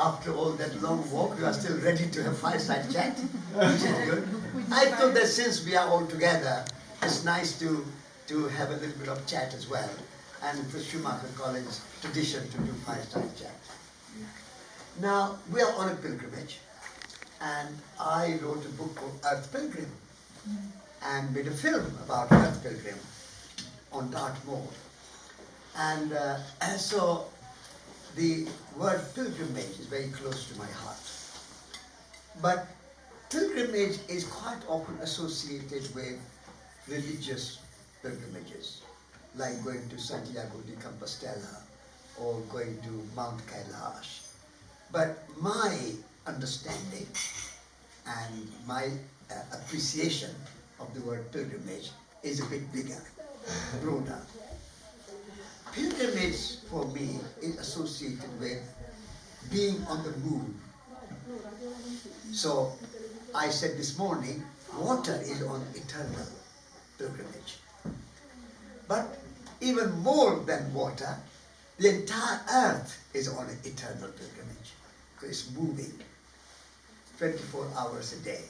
after all that long walk, you are still ready to have fireside chat, which is good. I thought that since we are all together, it's nice to, to have a little bit of chat as well. And it's Schumacher College tradition to do fireside chat. Now, we are on a pilgrimage, and I wrote a book called Earth Pilgrim, and made a film about Earth Pilgrim on Dartmoor. And, uh, so the word pilgrimage is very close to my heart. But pilgrimage is quite often associated with religious pilgrimages, like going to Santiago de Compostela or going to Mount Kailash. But my understanding and my uh, appreciation of the word pilgrimage is a bit bigger, broader. Pilgrimage for me is associated with being on the move. So I said this morning, water is on eternal pilgrimage. But even more than water, the entire earth is on an eternal pilgrimage. Because it's moving 24 hours a day,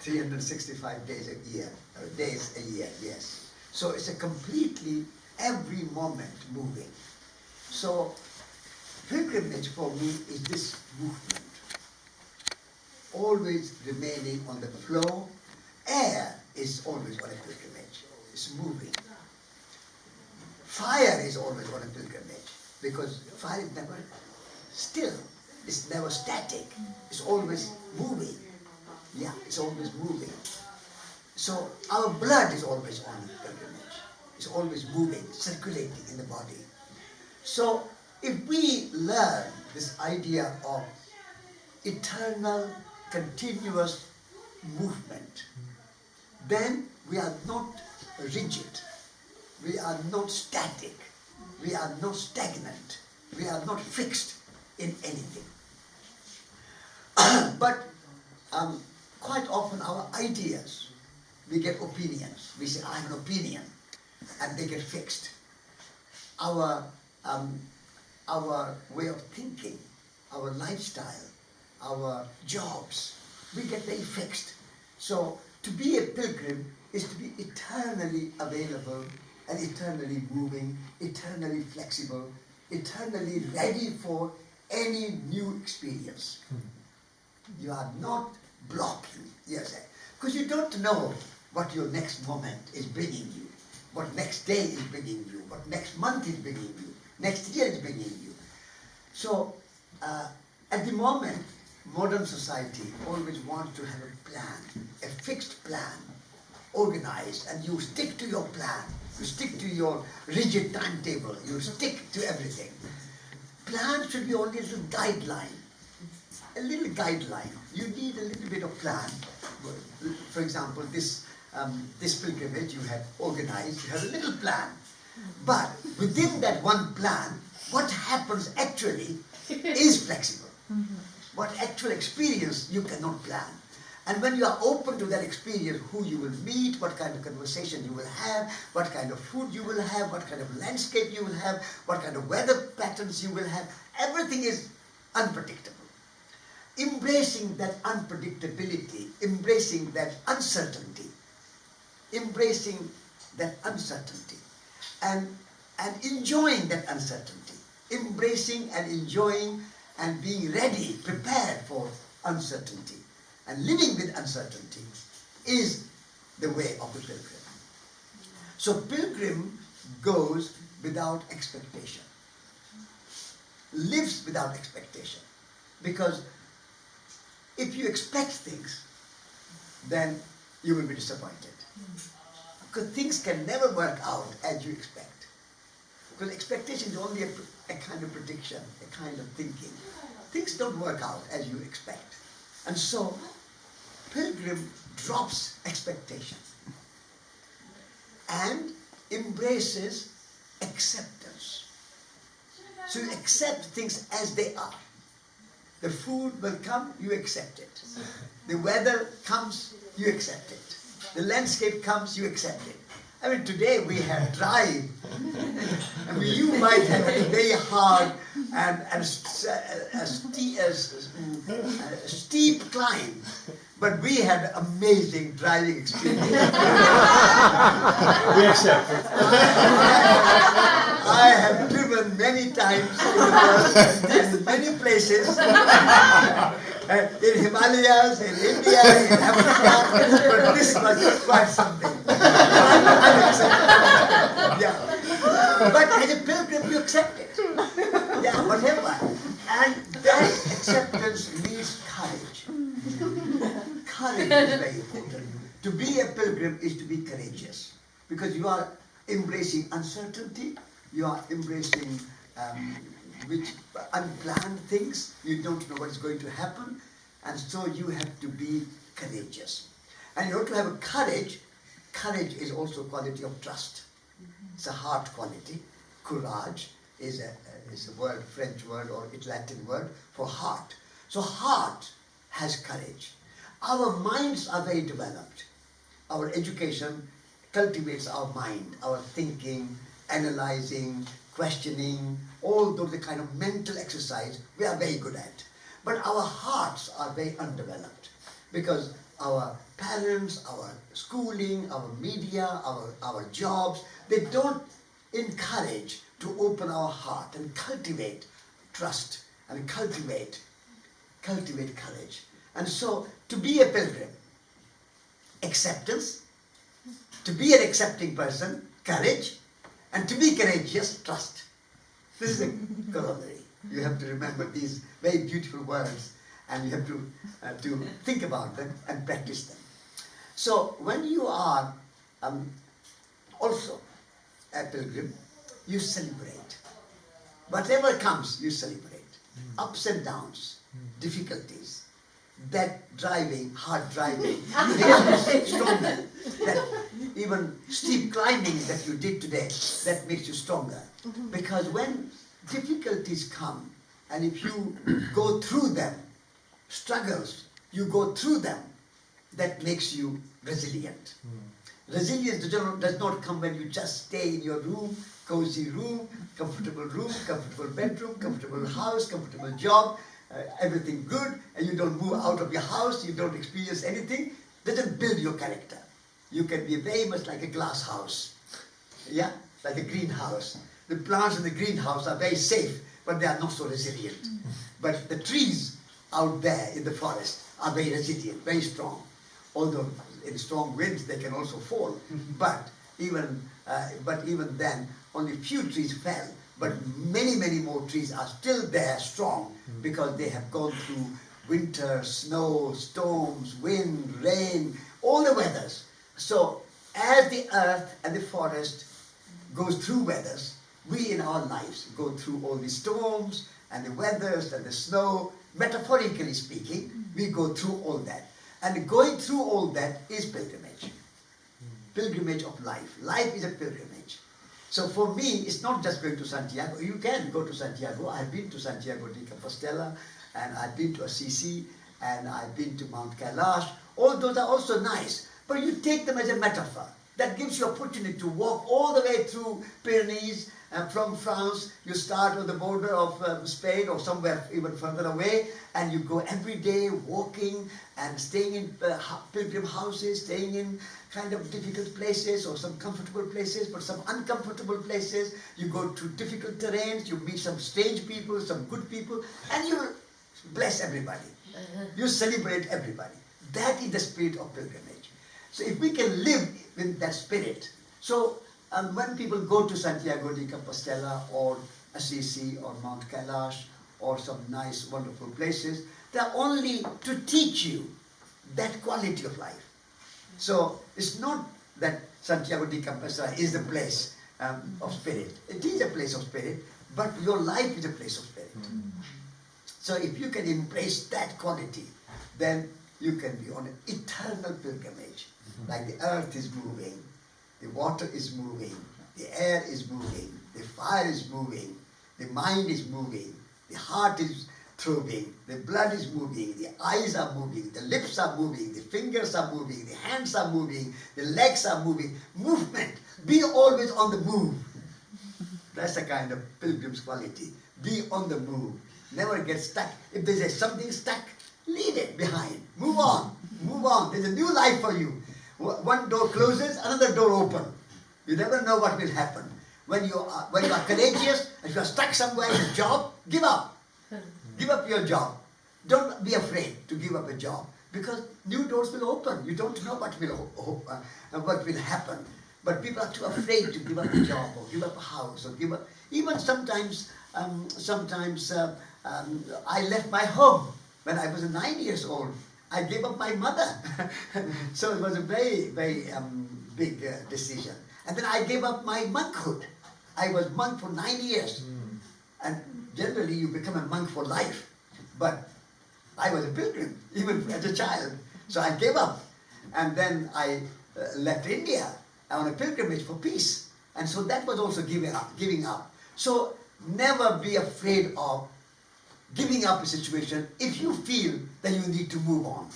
365 days a year, days a year, yes. So it's a completely every moment moving. So pilgrimage for me is this movement, always remaining on the flow. Air is always on a pilgrimage, it's moving. Fire is always on a pilgrimage because fire is never still, it's never static, it's always moving. Yeah, it's always moving. So our blood is always on pilgrimage is always moving, circulating in the body. So if we learn this idea of eternal, continuous movement, then we are not rigid, we are not static, we are not stagnant, we are not fixed in anything. but um, quite often our ideas, we get opinions. We say, I have an opinion and they get fixed. Our, um, our way of thinking, our lifestyle, our jobs, we get very fixed. So to be a pilgrim is to be eternally available and eternally moving, eternally flexible, eternally ready for any new experience. You are not blocking, yes, because you don't know what your next moment is bringing you what next day is bringing you, what next month is bringing you, next year is bringing you. So, uh, at the moment, modern society always wants to have a plan, a fixed plan, organized, and you stick to your plan. You stick to your rigid timetable. You stick to everything. Plan should be only a little guideline. A little guideline. You need a little bit of plan. For example, this um, this pilgrimage you have organized, you have a little plan. But within that one plan, what happens actually is flexible. What actual experience you cannot plan. And when you are open to that experience, who you will meet, what kind of conversation you will have, what kind of food you will have, what kind of landscape you will have, what kind of weather patterns you will have, everything is unpredictable. Embracing that unpredictability, embracing that uncertainty, embracing that uncertainty and, and enjoying that uncertainty, embracing and enjoying and being ready, prepared for uncertainty and living with uncertainty is the way of the pilgrim. So pilgrim goes without expectation, lives without expectation because if you expect things, then you will be disappointed. Because things can never work out as you expect. Because expectation is only a, a kind of prediction, a kind of thinking. Things don't work out as you expect. And so, pilgrim drops expectation and embraces acceptance. So you accept things as they are. The food will come, you accept it. The weather comes, you accept it. The landscape comes, you accept it. I mean, today we have drive. I mean, you might have a very hard and, and uh, a, a, steep, a, a steep climb, but we had amazing driving experience. we accept it. I have times in many places. Uh, in Himalayas, in India, in Africa, but this was quite something. yeah. But as a pilgrim, you accept it. Yeah, whatever. And that acceptance needs courage. Courage is very important. To be a pilgrim is to be courageous. Because you are embracing uncertainty, you are embracing um, which unplanned things, you don't know what is going to happen, and so you have to be courageous. And in order to have a courage, courage is also a quality of trust. It's a heart quality. Courage is a, is a word, French word or Latin word for heart. So heart has courage. Our minds are very developed. Our education cultivates our mind, our thinking, analyzing, questioning, all those kind of mental exercise we are very good at. But our hearts are very undeveloped because our parents, our schooling, our media, our, our jobs, they don't encourage to open our heart and cultivate trust and cultivate, cultivate courage. And so to be a pilgrim, acceptance, to be an accepting person, courage, and to be courageous, trust. This is a corollary. You have to remember these very beautiful words and you have to, uh, to think about them and practice them. So when you are um, also a pilgrim, you celebrate. Whatever comes, you celebrate. Mm. Ups and downs, mm. difficulties, that driving, hard driving, stronger. That even steep climbing that you did today, that makes you stronger. Mm -hmm. Because when difficulties come, and if you go through them, struggles, you go through them, that makes you resilient. Mm. Resilience does not come when you just stay in your room, cozy room, comfortable room, comfortable bedroom, comfortable house, comfortable job, uh, everything good, and you don't move out of your house, you don't experience anything, doesn't build your character. You can be very much like a glass house, yeah, like a greenhouse. The plants in the greenhouse are very safe, but they are not so resilient. Mm. But the trees out there in the forest are very resilient, very strong. Although in strong winds they can also fall, mm-hmm. but even uh, but even then only few trees fell, but many many more trees are still there strong mm-hmm. because they have gone through winter, snow, storms, wind, rain, all the weathers. So as the earth and the forest goes through weathers, we in our lives go through all the storms and the weathers and the snow metaphorically speaking, we go through all that. And going through all that is pilgrimage. Pilgrimage of life. Life is a pilgrimage. So for me, it's not just going to Santiago. You can go to Santiago. I've been to Santiago de Compostela, and I've been to Assisi, and I've been to Mount Kailash. All those are also nice, but you take them as a metaphor. That gives you opportunity to walk all the way through Pyrenees and from France, you start on the border of um, Spain or somewhere even further away, and you go every day walking and staying in uh, pilgrim houses, staying in kind of difficult places or some comfortable places, but some uncomfortable places. You go to difficult terrains, you meet some strange people, some good people, and you bless everybody. Uh-huh. You celebrate everybody. That is the spirit of pilgrimage. So if we can live with that spirit, so and when people go to Santiago de Compostela or Assisi or Mount Kailash or some nice, wonderful places, they're only to teach you that quality of life. So it's not that Santiago de Compostela is the place um, of spirit. It is a place of spirit, but your life is a place of spirit. Mm. So if you can embrace that quality, then you can be on an eternal pilgrimage. Mm-hmm. Like the earth is moving, the water is moving, the air is moving, the fire is moving, the mind is moving, the heart is throbbing, the blood is moving, the eyes are moving, the lips are moving, the fingers are moving, the hands are moving, the legs are moving. Movement. Be always on the move. That's the kind of pilgrim's quality. Be on the move. Never get stuck. If there's something stuck, leave it behind. Move on. Move on. There's a new life for you. One door closes, another door opens. You never know what will happen. When you are, when you are courageous, if you are stuck somewhere in a job, give up. Give up your job. Don't be afraid to give up a job because new doors will open. You don't know what will uh, what will happen. But people are too afraid to give up a job or give up a house or give up. Even sometimes, um, sometimes uh, um, I left my home when I was nine years old. I gave up my mother. so it was a very, very um, big uh, decision. And then I gave up my monkhood. I was monk for nine years. Mm. And generally you become a monk for life. But I was a pilgrim, even as a child. So I gave up. And then I uh, left India on a pilgrimage for peace. And so that was also giving up. Giving up. So never be afraid of giving up a situation if you feel that you need to move on.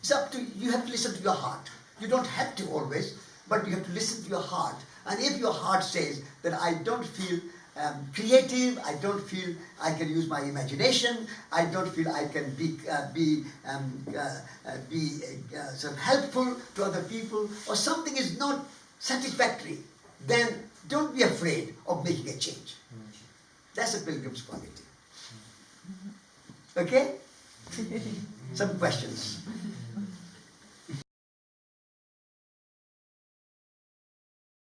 It's up to you have to listen to your heart. You don't have to always, but you have to listen to your heart. And if your heart says that I don't feel um, creative, I don't feel I can use my imagination, I don't feel I can be, uh, be, um, uh, uh, be uh, sort of helpful to other people, or something is not satisfactory, then don't be afraid of making a change. That's a pilgrim's quality. Okay? Some questions.